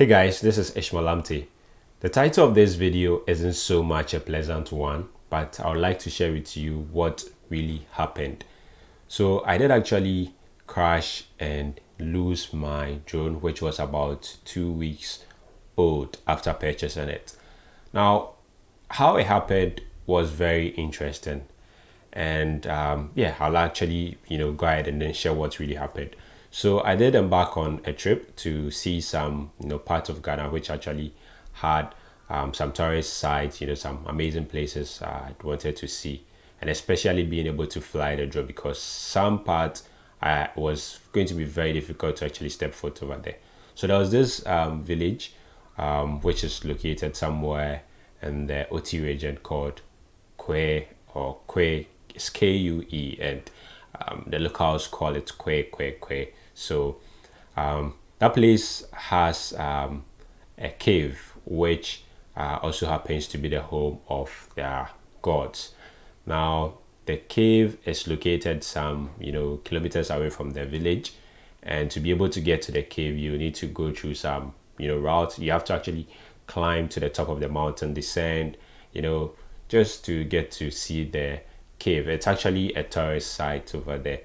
Hey guys, this is Ishmael Amte. The title of this video isn't so much a pleasant one, but I would like to share with you what really happened. So I did actually crash and lose my drone, which was about two weeks old after purchasing it. Now, how it happened was very interesting. And um, yeah, I'll actually, you know, go ahead and then share what really happened. So I did embark on a trip to see some, you know, parts of Ghana which actually had um, some tourist sites, you know, some amazing places I wanted to see, and especially being able to fly the drone because some parts uh, was going to be very difficult to actually step foot over there. So there was this um, village um, which is located somewhere in the Oti region called Kwe or Kwe, it's K-U-E, and um, the locals call it Kwe Kwe Kwe. So um, that place has um, a cave which uh, also happens to be the home of their gods. Now the cave is located some you know kilometers away from the village, and to be able to get to the cave, you need to go through some you know route. You have to actually climb to the top of the mountain, descend, you know, just to get to see the cave. It's actually a tourist site over there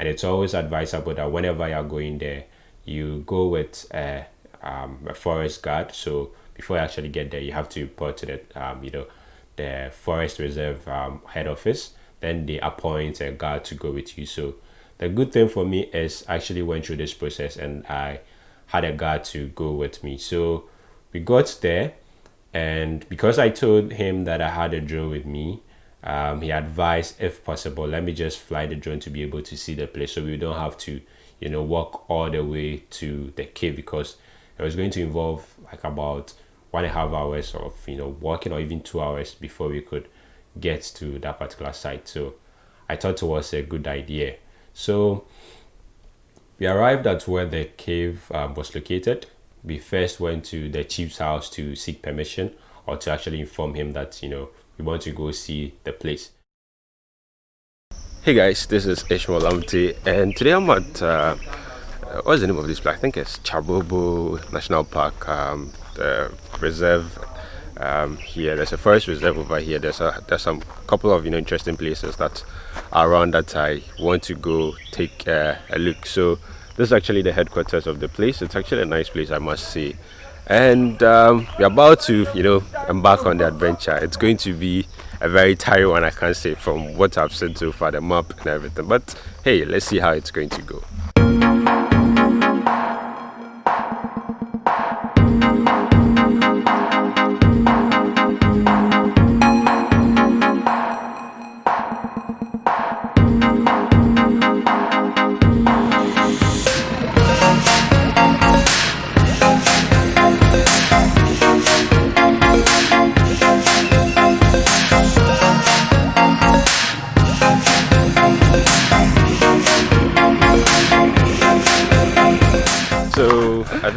and it's always advisable that whenever you're going there you go with a, um, a forest guard. So before you actually get there you have to report to the um, you know the forest reserve um, head office. Then they appoint a guard to go with you. So the good thing for me is I actually went through this process and i had a guard to go with me. So we got there and because i told him that i had a drone with me um, he advised if possible let me just fly the drone to be able to see the place so we don't have to you know walk all the way to the cave because it was going to involve like about one and a half hours of you know walking or even two hours before we could get to that particular site. So i thought it was a good idea. So we arrived at where the cave um, was located. We first went to the chief's house to seek permission or to actually inform him that you know we want to go see the place. Hey guys, this is Ishmael Amte and today I'm at, uh, what's the name of this place? I think it's Kyabobo National Park, um, the reserve um, here. There's a forest reserve over here. There's a there's some couple of you know interesting places that are around that I want to go take uh, a look. So this is actually the headquarters of the place. It's actually a nice place, I must say and um, we're about to you know embark on the adventure. It's going to be a very tiring one i can't say from what i've seen so far the map and everything. But hey let's see how it's going to go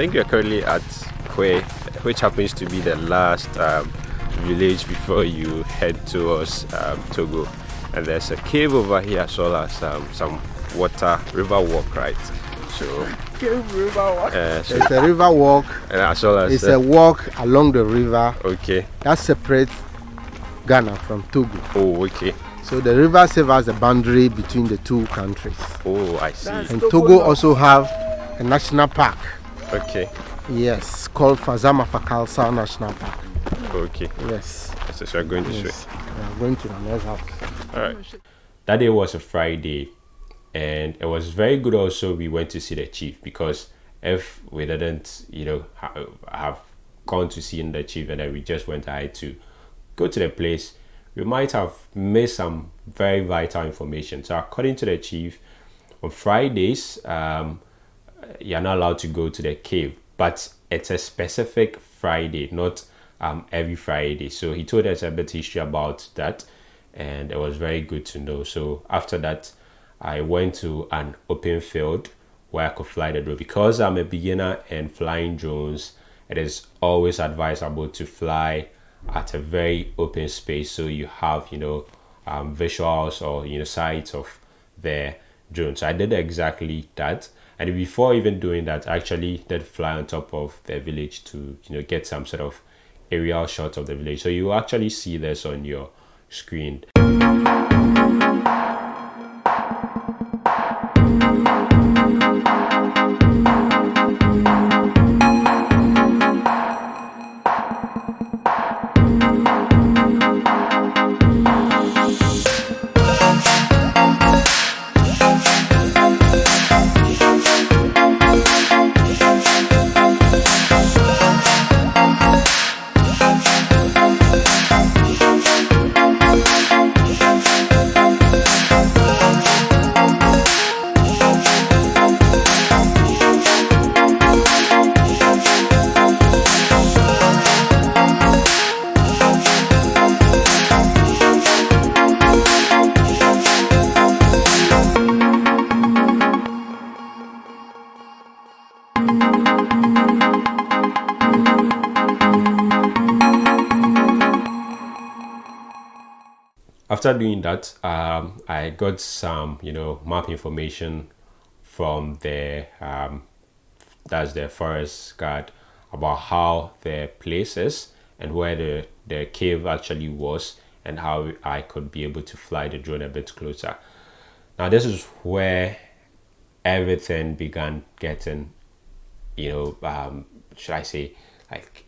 think we're currently at Kwe, which happens to be the last um, village before you head towards um, Togo. And there's a cave over here as well as um, some water, river walk, right? So, cave river walk. Uh, so it's a river walk. And as well as it's a walk along the river. Okay. That separates Ghana from Togo. Oh, okay. So the river serves as a boundary between the two countries. Oh, I see. and Togo also have a national park. Okay. Yes, called Fazao-Malfakassa National Park. Okay. Yes. So we are going this yes. way? We are going to the next house. Alright. That day was a Friday and it was very good also we went to see the chief because if we didn't, you know, ha have gone to see the chief and then we just went ahead to go to the place, we might have missed some very vital information. So according to the chief, on Fridays, um, you're not allowed to go to the cave but it's a specific friday not um, every friday. So he told us a bit history about that and it was very good to know. So after that i went to an open field where i could fly the drone. Because i'm a beginner in flying drones it is always advisable to fly at a very open space so you have you know um, visuals or you know sights of the drone. So i did exactly that And before even doing that, actually did fly on top of the village to you know get some sort of aerial shot of the village. So you actually see this on your screen. After doing that um, i got some you know map information from the um, that's the forest guard about how the place is and where the the cave actually was and how i could be able to fly the drone a bit closer. Now this is where everything began getting you know um, should i say like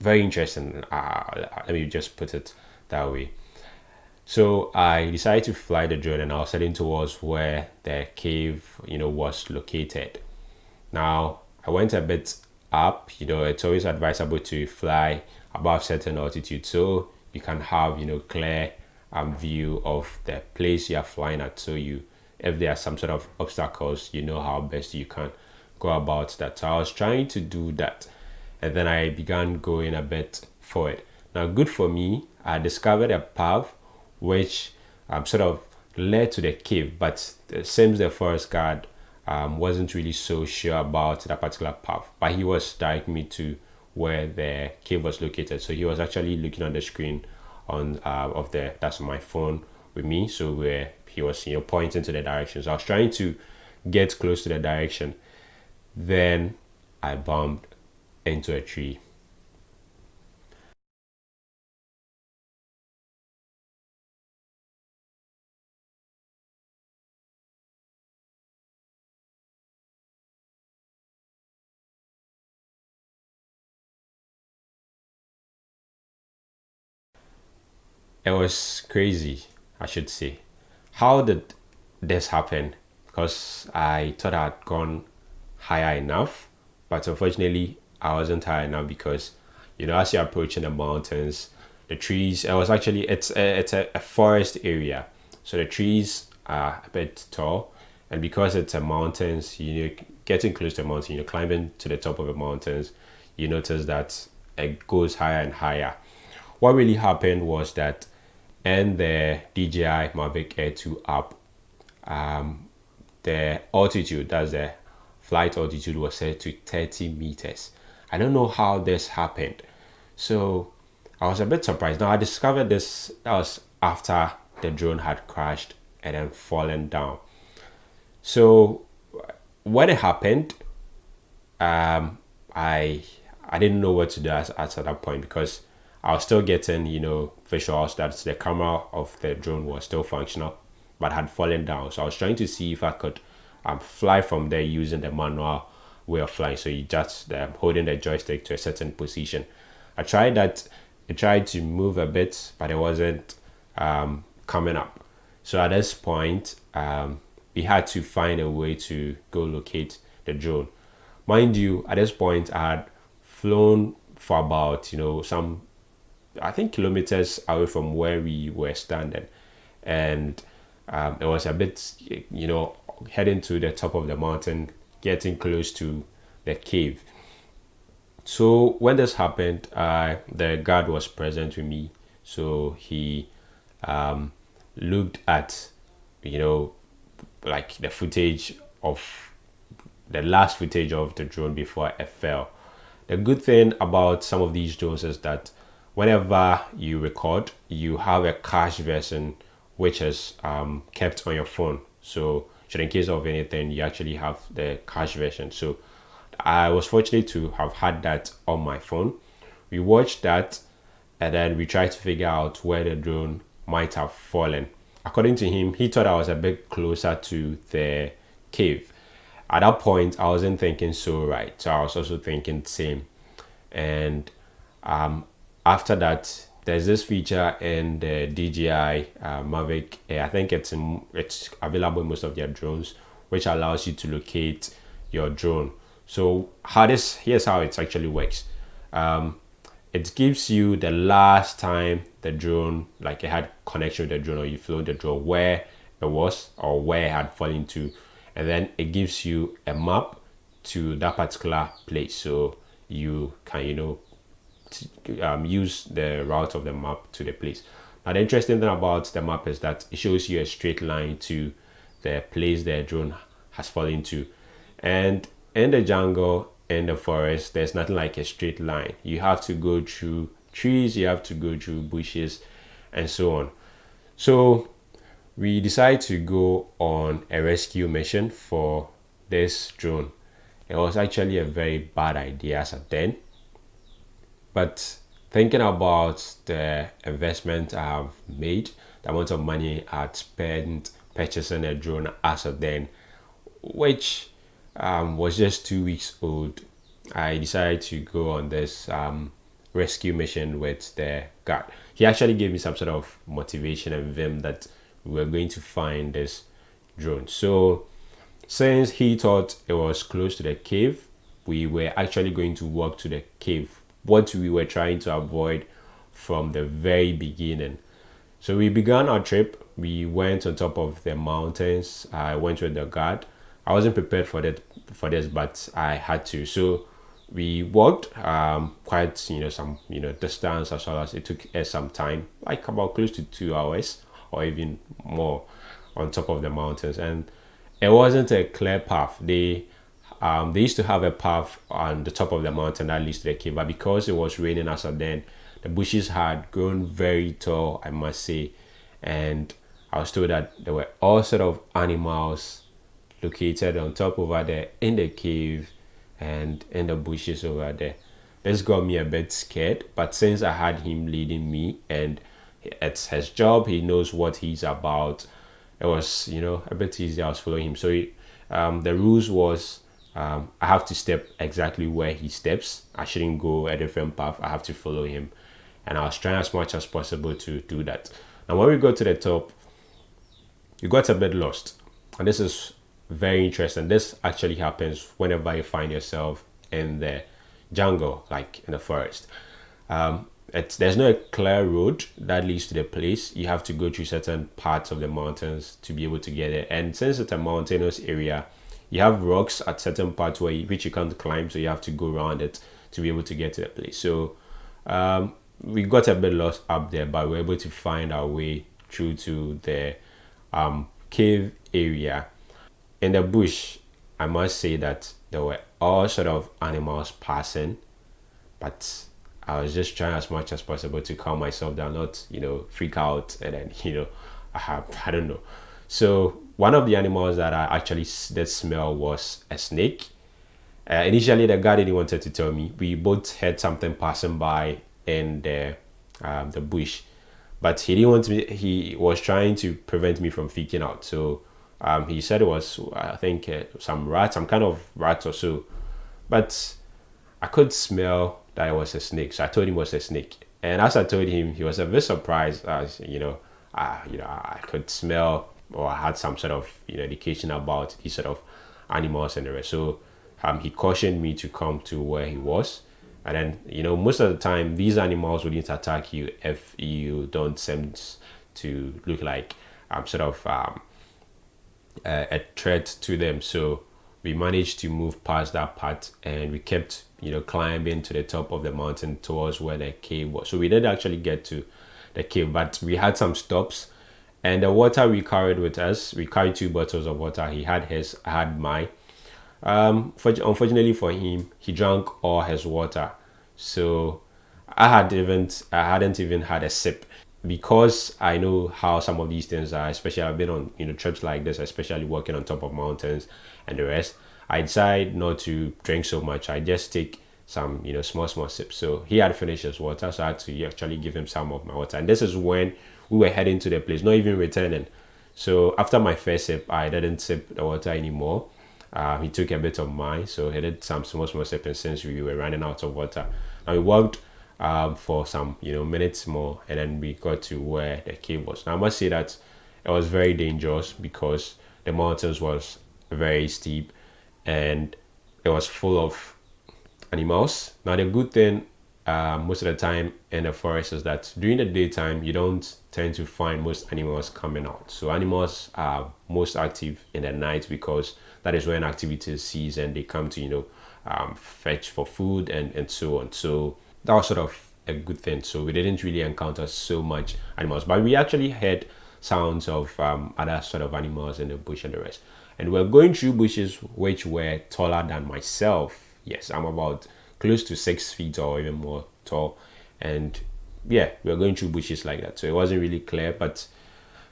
very interesting. Uh, let me just put it that way so I decided to fly the drone and I was heading towards where the cave, you know, was located. Now I went a bit up, you know, it's always advisable to fly above certain altitude so you can have, you know, clear um, view of the place you are flying at. So you, if there are some sort of obstacles, you know how best you can go about that. So I was trying to do that and then I began going a bit forward. Now good for me, I discovered a path which um, sort of led to the cave, but it seems the forest guard um, wasn't really so sure about that particular path, but he was directing me to where the cave was located. So he was actually looking on the screen on uh, of the that's my phone with me. So where he was you know pointing to the direction. So I was trying to get close to the direction. Then I bumped into a tree it was crazy, I should say. How did this happen? Because I thought I'd gone higher enough, but unfortunately, I wasn't high enough because, you know, as you're approaching the mountains, the trees, it was actually, it's a, it's a, a forest area. So the trees are a bit tall, and because it's a mountains, you know, getting close to the mountain, you're climbing to the top of the mountains, you notice that it goes higher and higher. What really happened was that and the DJI Mavic Air 2 app, um, the altitude, that's the flight altitude was set to 30 meters. I don't know how this happened. So I was a bit surprised. Now I discovered this, that was after the drone had crashed and then fallen down. So when it happened, um, I I didn't know what to do at, at that point because I was still getting, you know, visuals that the camera of the drone was still functional, but had fallen down. So I was trying to see if I could um, fly from there using the manual way of flying. So you just um, holding the joystick to a certain position. I tried that. I tried to move a bit, but it wasn't um, coming up. So at this point, um, we had to find a way to go locate the drone. Mind you, at this point, I had flown for about you know some I think kilometers away from where we were standing, and um, it was a bit, you know, heading to the top of the mountain, getting close to the cave. So when this happened, uh, the guard was present with me, so he um, looked at, you know, like the footage of the last footage of the drone before it fell. The good thing about some of these drones is that whenever you record, you have a cache version which is um, kept on your phone. So so in case of anything you actually have the cache version. So i was fortunate to have had that on my phone. We watched that and then we tried to figure out where the drone might have fallen. According to him he thought i was a bit closer to the cave. At that point i wasn't thinking so right. So i was also thinking same. And um, after that there's this feature in the DJI uh, Mavic I think it's in, it's available in most of their drones which allows you to locate your drone. So how this here's how it actually works. Um, it gives you the last time the drone like it had connection with the drone or you flew the drone where it was or where it had fallen to. And then it gives you a map to that particular place. So you can you know um, use the route of the map to the place. Now the interesting thing about the map is that it shows you a straight line to the place the drone has fallen to and in the jungle in the forest there's nothing like a straight line. You have to go through trees you have to go through bushes and so on. So we decided to go on a rescue mission for this drone. It was actually a very bad idea as of then but thinking about the investment I've made, the amount of money I'd spent purchasing a drone as of then, which um, was just two weeks old, I decided to go on this um, rescue mission with the guard. He actually gave me some sort of motivation and vim that we were going to find this drone. So since he thought it was close to the cave, we were actually going to walk to the cave what we were trying to avoid from the very beginning. So we began our trip. We went on top of the mountains. I went with the guard. I wasn't prepared for that for this, but I had to. So we walked um, quite you know some you know distance as well as it took us some time, like about close to two hours or even more, on top of the mountains. And it wasn't a clear path. They um, they used to have a path on the top of the mountain that leads to the cave, but because it was raining as of then, the bushes had grown very tall, I must say, and I was told that there were all sort of animals located on top over there in the cave and in the bushes over there. This got me a bit scared, but since I had him leading me and it's his job, he knows what he's about. It was, you know, a bit easy. I was following him. So he, um, the rules was um, I have to step exactly where he steps. I shouldn't go a different path. I have to follow him. And I was trying as much as possible to do that. And when we got to the top, you got a bit lost. And this is very interesting. This actually happens whenever you find yourself in the jungle, like in the forest. Um, there's no clear road that leads to the place. You have to go through certain parts of the mountains to be able to get it. And since it's a mountainous area, you have rocks at certain parts where you, which you can't climb so you have to go around it to be able to get to the place. So um, we got a bit lost up there but we are able to find our way through to the um, cave area. In the bush i must say that there were all sort of animals passing but i was just trying as much as possible to calm myself down not you know freak out and then you know i have i don't know. So one of the animals that I actually did smell was a snake. Uh, initially, the guy didn't wanted to tell me. We both heard something passing by in the um, the bush, but he didn't want me. He was trying to prevent me from freaking out. So um, he said it was, I think, uh, some rat, some kind of rat or so. But I could smell that it was a snake, so I told him it was a snake. And as I told him, he was a bit surprised, as you know, uh, you know, I could smell or had some sort of you know education about these sort of animals and the rest. So um, he cautioned me to come to where he was. And then, you know, most of the time, these animals wouldn't attack you if you don't seem to look like um, sort of um, a, a threat to them. So we managed to move past that part and we kept, you know, climbing to the top of the mountain towards where the cave was. So we did actually get to the cave, but we had some stops and the water we carried with us we carried two bottles of water he had his i had mine um for, unfortunately for him he drank all his water so i had even i hadn't even had a sip because I know how some of these things are, especially I've been on you know trips like this, especially working on top of mountains and the rest. I decide not to drink so much. I just take some you know small small sips. So he had finished his water, so I had to actually give him some of my water. And this is when we were heading to the place, not even returning. So after my first sip, I didn't sip the water anymore. Uh, he took a bit of mine, so he did some small small sipping since we were running out of water. And we walked um, for some you know minutes more, and then we got to where the cave was. Now I must say that it was very dangerous because the mountains was very steep, and it was full of animals. Now the good thing uh, most of the time in the forest is that during the daytime you don't tend to find most animals coming out. So animals are most active in the night because that is when activity cease and they come to you know um, fetch for food and and so on. So that was sort of a good thing. So we didn't really encounter so much animals, but we actually heard sounds of um, other sort of animals in the bush and the rest. And we're going through bushes which were taller than myself. Yes, I'm about close to six feet or even more tall. And yeah, we were going through bushes like that. So it wasn't really clear, but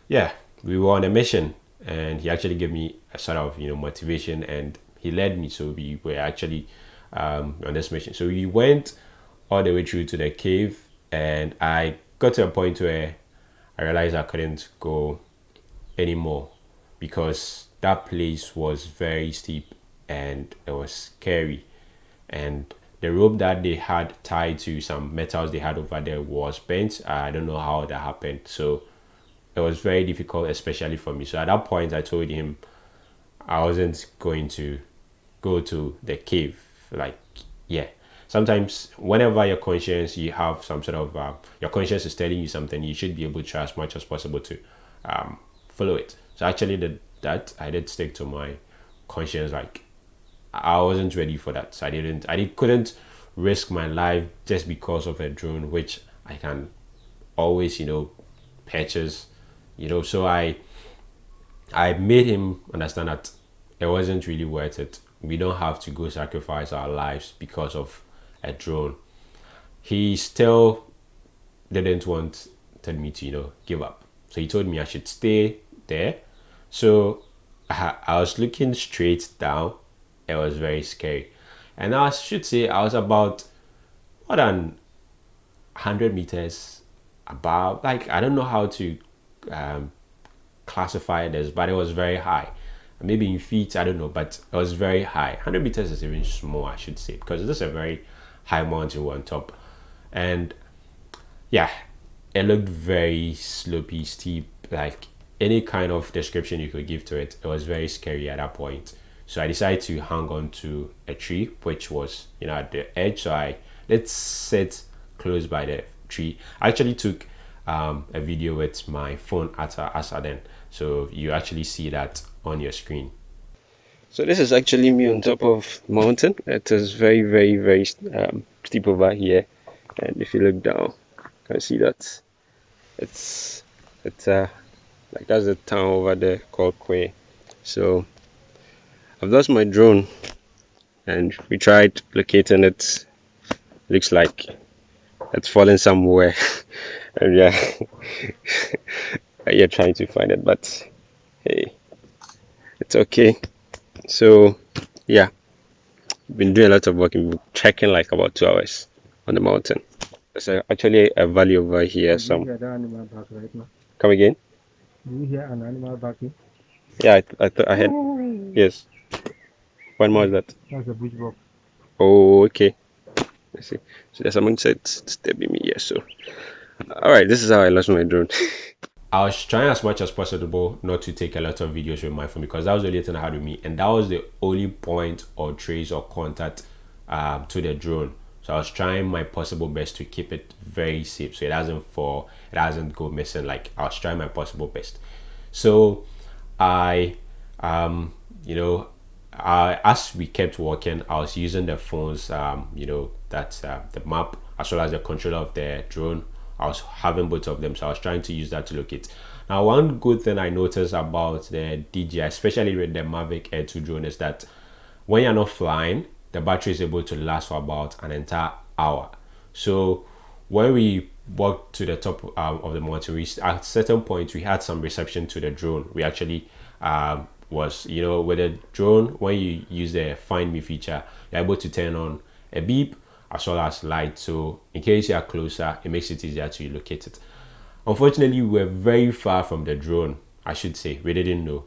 yeah, we were on a mission and he actually gave me a sort of, you know, motivation and he led me. So we were actually um, on this mission. So we went all the way through to the cave and I got to a point where I realized I couldn't go anymore because that place was very steep and it was scary and the rope that they had tied to some metals they had over there was bent. I don't know how that happened. So it was very difficult especially for me. So at that point i told him i wasn't going to go to the cave like yeah. Sometimes whenever your conscience you have some sort of uh, your conscience is telling you something you should be able to try as much as possible to um, follow it. So actually did that i did stick to my conscience like i wasn't ready for that so i didn't i did, couldn't risk my life just because of a drone which i can always you know purchase you know so i i made him understand that it wasn't really worth it we don't have to go sacrifice our lives because of a drone. He still didn't want tell me to, you know, give up. So he told me I should stay there. So I, I was looking straight down. It was very scary. And I should say I was about more than 100 meters above. Like, I don't know how to um, classify this, but it was very high. Maybe in feet, I don't know, but it was very high. 100 meters is even small, I should say, because this is a very high mountain on top. And yeah, it looked very slopey, steep, like any kind of description you could give to it. It was very scary at that point. So I decided to hang on to a tree, which was, you know, at the edge. So I let's sit close by the tree. I actually took um, a video with my phone at then. So you actually see that on your screen. So this is actually me on top of mountain. It is very, very, very um, steep over here. And if you look down, you can see that it's it's uh like that's the town over there called Kwe. So I've lost my drone and we tried locating it. Looks like it's fallen somewhere. and yeah, you're trying to find it, but hey, it's okay. So yeah. Been doing a lot of work been trekking like about two hours on the mountain. There's actually a valley over here some come again? Do you hear an animal barking? Yeah i, I thought i had yes what more is that that's a bush buck oh okay I see so there's someone said stabbing me here so all right this is how i lost my drone I was trying as much as possible not to take a lot of videos with my phone because that was the only thing I had with me and that was the only point or trace or contact um, to the drone. So I was trying my possible best to keep it very safe so it doesn't fall, it doesn't go missing. Like I was trying my possible best. So I, um, you know, I, as we kept walking, I was using the phones, um, you know, that uh, the map as well as the controller of the drone I was having both of them, so I was trying to use that to locate. Now, one good thing I noticed about the DJI, especially with the Mavic Air 2 drone, is that when you're not flying, the battery is able to last for about an entire hour. So when we walked to the top um, of the mountain, we at certain point we had some reception to the drone. We actually um, was you know with a drone when you use the find me feature, you're able to turn on a beep as well as light. So in case you are closer, it makes it easier to locate it. Unfortunately, we were very far from the drone. I should say we didn't know,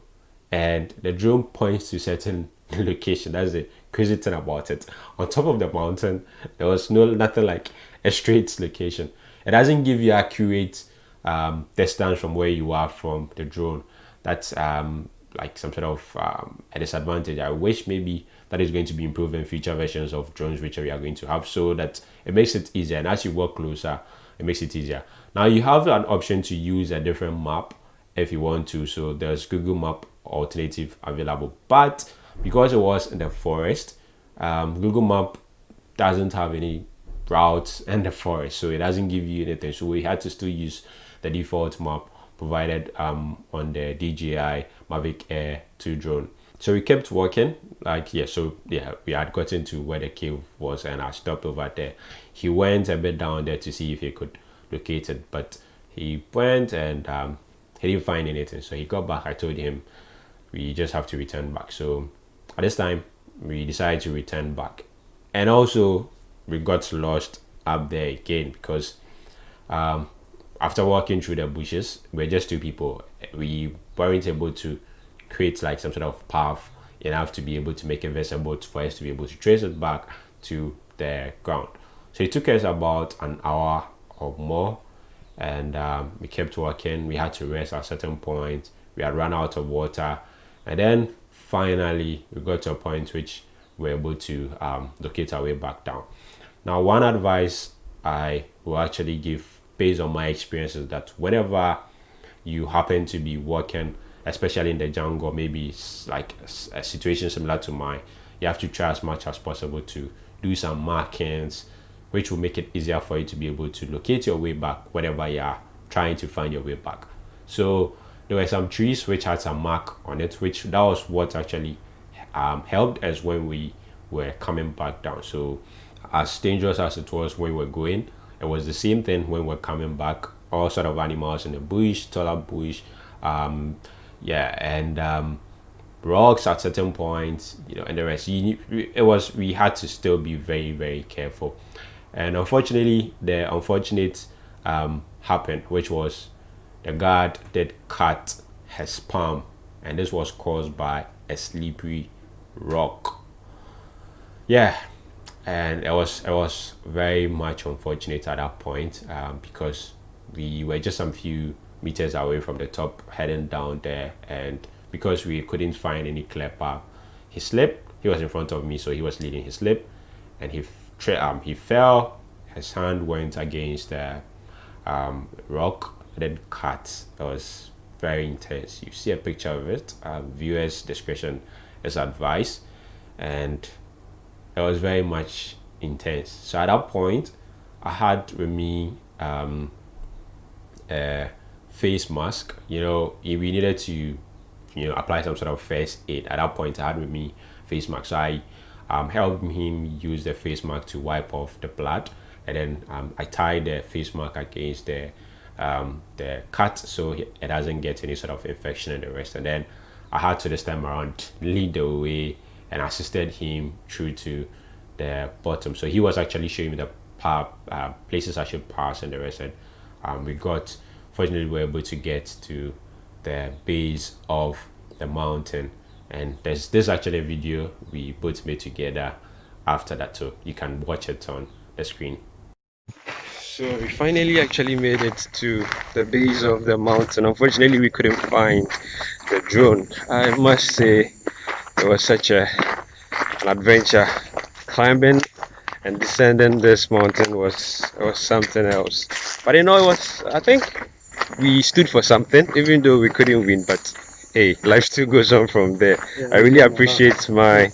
and the drone points to certain location. That's the crazy thing about it. On top of the mountain, there was no nothing like a straight location. It doesn't give you accurate um, distance from where you are from the drone. That's um, like some sort of um, a disadvantage. I wish maybe that is going to be improved in future versions of drones which we are going to have so that it makes it easier. And as you work closer, it makes it easier. Now you have an option to use a different map if you want to. So there's Google Map alternative available, but because it was in the forest, um, Google Map doesn't have any routes in the forest, so it doesn't give you anything. So we had to still use the default map provided um, on the DJI Mavic Air 2 drone. So we kept walking, like yeah. So yeah, we had gotten to where the cave was, and I stopped over there. He went a bit down there to see if he could locate it, but he went and um, he didn't find anything. So he got back. I told him we just have to return back. So at this time, we decided to return back, and also we got lost up there again because um, after walking through the bushes, we're just two people. We weren't able to create like some sort of path enough to be able to make a vessel boat for us to be able to trace it back to the ground. So it took us about an hour or more and um, we kept walking. We had to rest at a certain point. We had run out of water and then finally we got to a point which we were able to um, locate our way back down. Now one advice I will actually give based on my experiences that whenever you happen to be working especially in the jungle maybe like a, situation similar to mine you have to try as much as possible to do some markings which will make it easier for you to be able to locate your way back whenever you are trying to find your way back. So there were some trees which had some mark on it which that was what actually um, helped us when we were coming back down. So as dangerous as it was when we were going it was the same thing when we're coming back all sort of animals in the bush taller bush um yeah and um rocks at certain points you know and the rest. You, it was we had to still be very very careful. And unfortunately the unfortunate um happened which was the guard did cut his palm and this was caused by a slippery rock. Yeah and it was it was very much unfortunate at that point um, because we were just some few meters away from the top heading down there. And because we couldn't find any path he slipped. He was in front of me so he was leading he slipped and he um, he fell. His hand went against the um, rock and then cut. It was very intense. You see a picture of it uh, viewers discretion is advised. And it was very much intense. So at that point, I had with me um, a face mask. You know, if we needed to, you know, apply some sort of first aid, at that point, I had with me face mask. So I um, helped him use the face mask to wipe off the blood, and then um, I tied the face mask against the um, the cut so it doesn't get any sort of infection and the rest. And then I had to this time around lead the way and assisted him through to the bottom. So he was actually showing me the path, uh, places I should pass and the rest. And um, we got, fortunately, we were able to get to the base of the mountain. And there's this actually a video we both made together after that, so you can watch it on the screen. So we finally actually made it to the base of the mountain. Unfortunately, we couldn't find the drone. I must say it was such a an adventure. Climbing and descending this mountain was was something else. But you know it was i think we stood for something even though we couldn't win but hey life still goes on from there. Yeah, i really appreciate my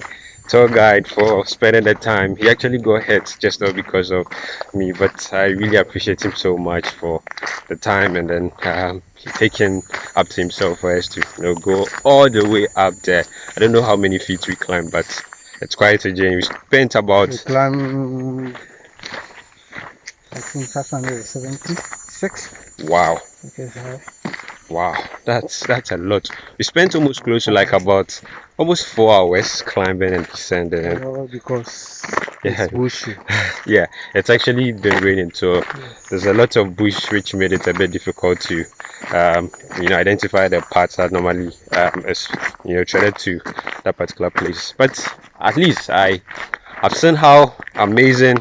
tour guide for spending the time. He actually got ahead just not because of me but i really appreciate him so much for the time and then um, taking up to himself for us to you know go all the way up there i don't know how many feet we climbed but it's quite a journey we spent about we climbed I think 576 Wow. Wow, that's that's a lot. We spent almost close to like about almost four hours climbing and descending. All because Yeah. it's bushy. yeah, it's actually been raining, so there's a lot of bush which made it a bit difficult to, um, you know, identify the parts that normally um, is you know threaded to that particular place. But at least I, I've seen how amazing,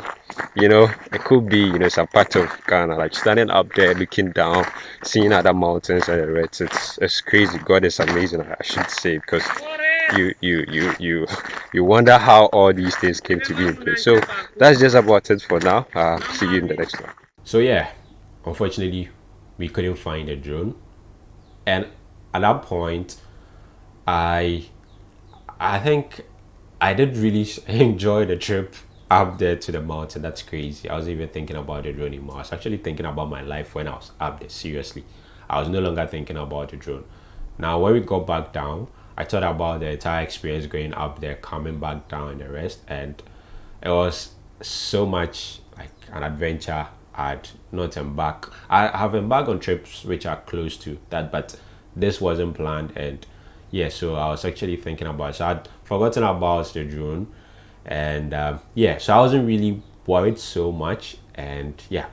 you know, it could be. You know, some part of Ghana, like standing up there, looking down, seeing other mountains and the rest. It's it's crazy. God is amazing. I should say because you you you you you wonder how all these things came to be in place. So that's just about it for now. Uh, see you in the next one. So yeah, unfortunately, we couldn't find a drone, and at that point, I I think I did really enjoy the trip up there to the mountain. That's crazy. I was even thinking about the drone anymore. I was actually thinking about my life when I was up there. Seriously, I was no longer thinking about the drone. Now, when we got back down, I thought about the entire experience going up there, coming back down, and the rest, and it was so much like an adventure I'd not embark. I have embarked on trips which are close to that, but this wasn't planned, and yeah, so I was actually thinking about. So I'd forgotten about the drone, and um, yeah, so I wasn't really worried so much, and yeah,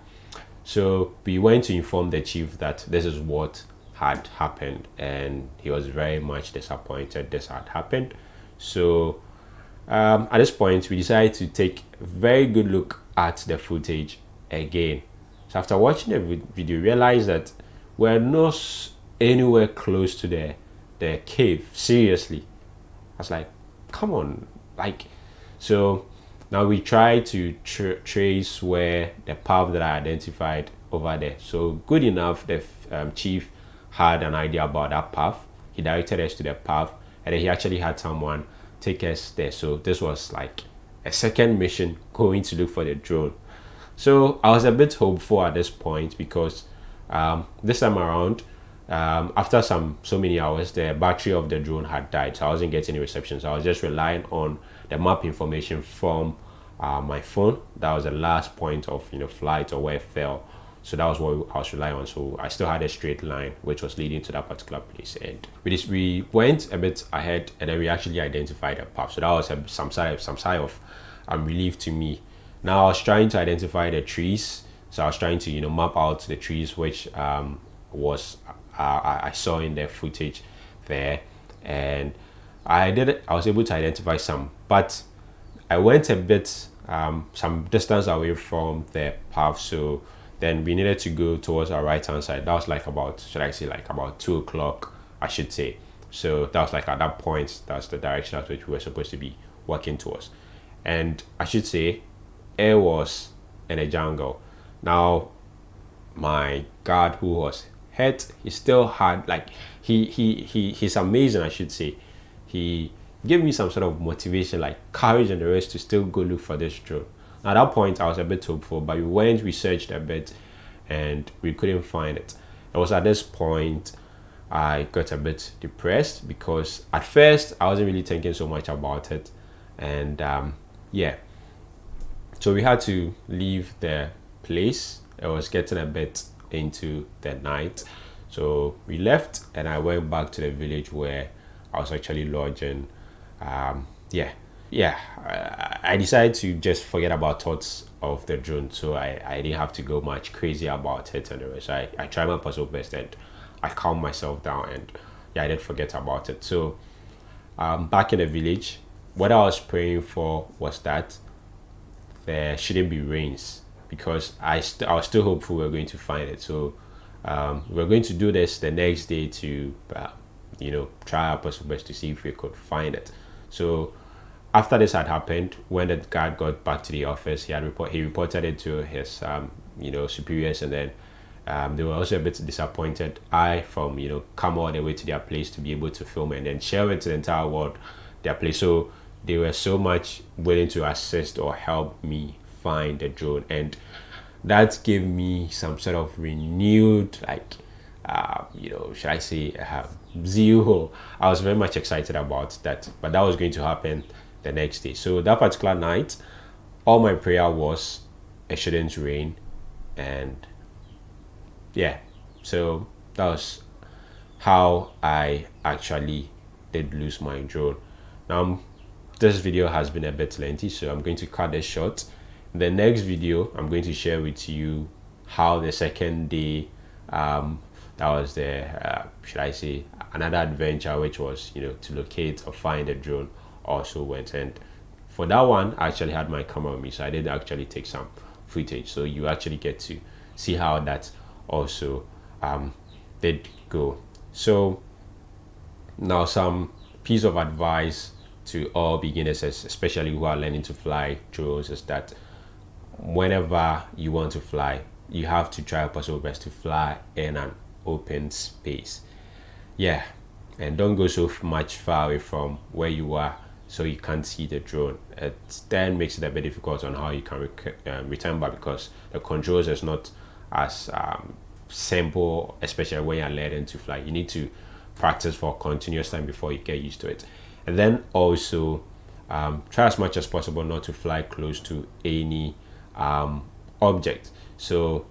so we went to inform the chief that this is what had happened, and he was very much disappointed this had happened. So um, at this point, we decided to take a very good look at the footage again. So after watching the video, we realized that we're not anywhere close to the the cave. Seriously, I was like, come on, like, so now we try to tr- trace where the path that I identified over there. So good enough, the um, chief had an idea about that path. He directed us to the path, and then he actually had someone take us there. So this was like a second mission going to look for the drone. So I was a bit hopeful at this point because um, this time around, um, after some so many hours, the battery of the drone had died, so I wasn't getting any reception. So I was just relying on the map information from uh, my phone. That was the last point of you know flight or where it fell. So that was what I was relying on. So I still had a straight line which was leading to that particular place. And we just, we went a bit ahead, and then we actually identified a path. So that was a, some side some side of um, relief to me. Now I was trying to identify the trees. So I was trying to you know map out the trees which um, was uh, I I saw in the footage there, and I did I was able to identify some, but I went a bit um, some distance away from the path, so then we needed to go towards our right hand side. That was like about should I say like about two o'clock, I should say. So that was like at that point, that's the direction at which we were supposed to be working towards. And I should say, it was in a jungle. Now my guard who was hurt he still had like he he he he's amazing i should say he gave me some sort of motivation like courage and the rest to still go look for this drone at that point i was a bit hopeful but we went we searched a bit and we couldn't find it. It was at this point i got a bit depressed because at first i wasn't really thinking so much about it. And um yeah. So we had to leave the place. It was getting a bit into the night. So we left and i went back to the village where i was actually lodging. Um yeah yeah I, decided to just forget about thoughts of the drone so i i didn't have to go much crazy about it and rest i i tried my possible best and i calmed myself down and yeah i didn't forget about it so um back in the village what i was praying for was that there shouldn't be rains because I, I was still hopeful we are going to find it. So um, we are going to do this the next day to, uh, you know, try our possible best to see if we could find it. So after this had happened, when the guard got back to the office, he had report he reported it to his um, you know superiors, and then um, they were also a bit disappointed. I from you know come all the way to their place to be able to film and then share it to the entire world their place. So they were so much willing to assist or help me find the drone and that gave me some sort of renewed like uh, you know should i say uh, zeal i was very much excited about that but that was going to happen the next day. So that particular night all my prayer was it shouldn't rain and yeah. So that was how I actually did lose my drone now this video has been a bit lengthy so I'm going to cut this short. In the next video I'm going to share with you how the second day um, that was the uh, should I say another adventure which was you know to locate or find a drone also went and for that one I actually had my camera with me so I did actually take some footage. So you actually get to see how that also um, did go. So now some piece of advice to all beginners especially who are learning to fly drones is that whenever you want to fly you have to try possible best to fly in an open space. Yeah and don't go so much far away from where you are so you can't see the drone. It then makes it a bit difficult on how you can um, return back because the controls is not as um, simple especially when you're learning to fly. You need to practice for continuous time before you get used to it. And then also um, try as much as possible not to fly close to any um, object. So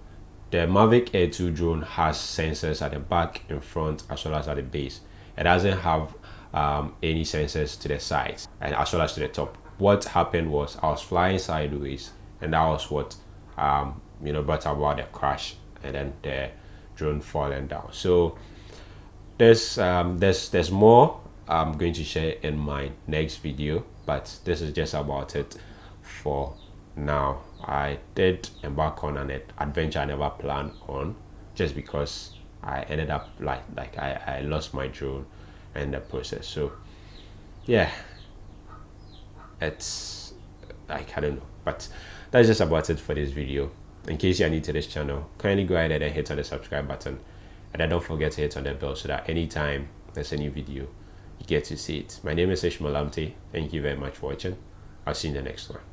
the Mavic Air 2 drone has sensors at the back, in front, as well as at the base. It doesn't have um, any sensors to the sides and as well as to the top. What happened was I was flying sideways, and that was what um, you know brought about the crash and then the drone falling down. So there's um, there's there's more I'm going to share in my next video, but this is just about it for now i did embark on an adventure i never planned on just because i ended up like like i, I lost my drone in the process. So yeah it's like i don't know. But that's just about it for this video. In case you're new to this channel kindly go ahead and hit on the subscribe button. And then don't forget to hit on the bell so that anytime there's a new video you get to see it. My name is ishmael amte. Thank you very much for watching. I'll see you in the next one